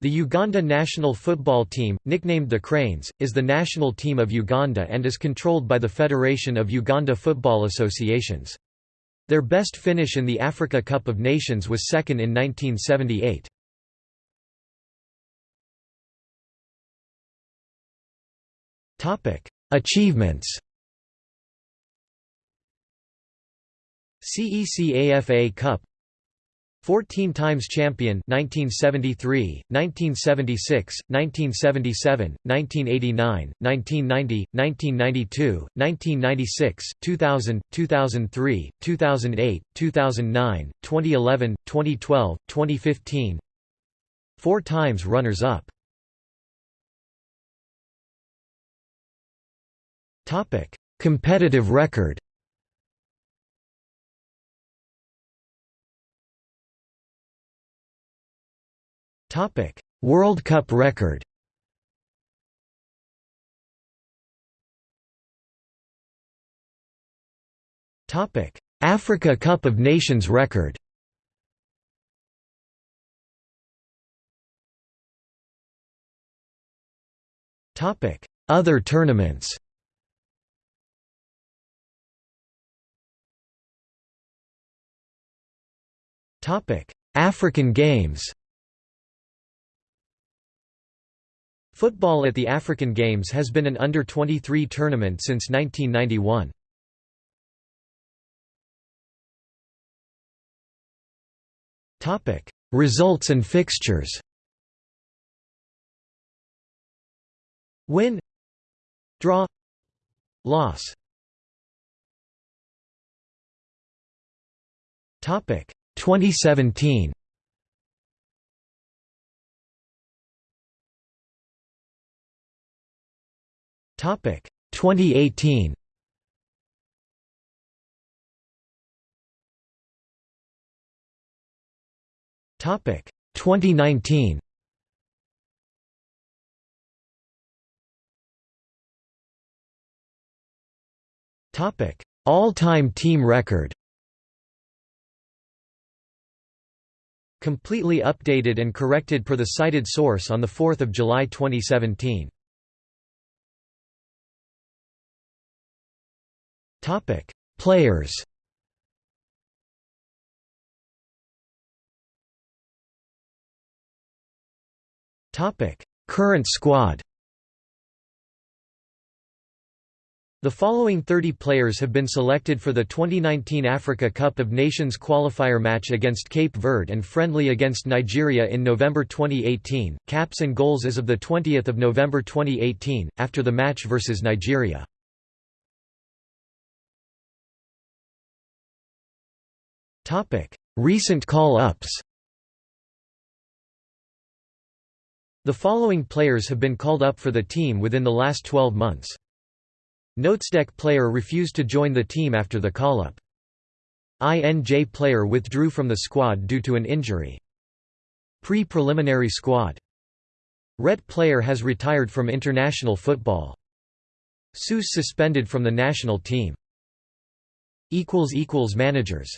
The Uganda national football team, nicknamed the Cranes, is the national team of Uganda and is controlled by the Federation of Uganda Football Associations. Their best finish in the Africa Cup of Nations was second in 1978. Achievements CECAFA Cup 14 times champion 1973, 1976, 1977, 1989, 1990, 1992, 1996, 2000, 2003, 2008, 2009, 2011, 2012, 2015 Four times runners-up Topic: Competitive record Topic: World Cup record. Topic: Africa Cup of Nations record. Topic: Other tournaments. Topic: African Games. Football at the African Games has been an under-23 tournament since 1991. Results and fixtures. Win Draw Loss. Topic 2017 2018. Topic 2019. Topic All-time team record. Completely updated and corrected per the cited source on 4 July 2017. Topic: Players. Topic: Current squad. The following 30 players have been selected for the 2019 Africa Cup of Nations qualifier match against Cape Verde and friendly against Nigeria in November 2018. Caps and goals as of the 20th of November 2018 after the match versus Nigeria. Recent call-ups The following players have been called up for the team within the last 12 months. Notesdeck player refused to join the team after the call-up. INJ player withdrew from the squad due to an injury. Pre-preliminary squad. Ret player has retired from international football. SUS suspended from the national team. Managers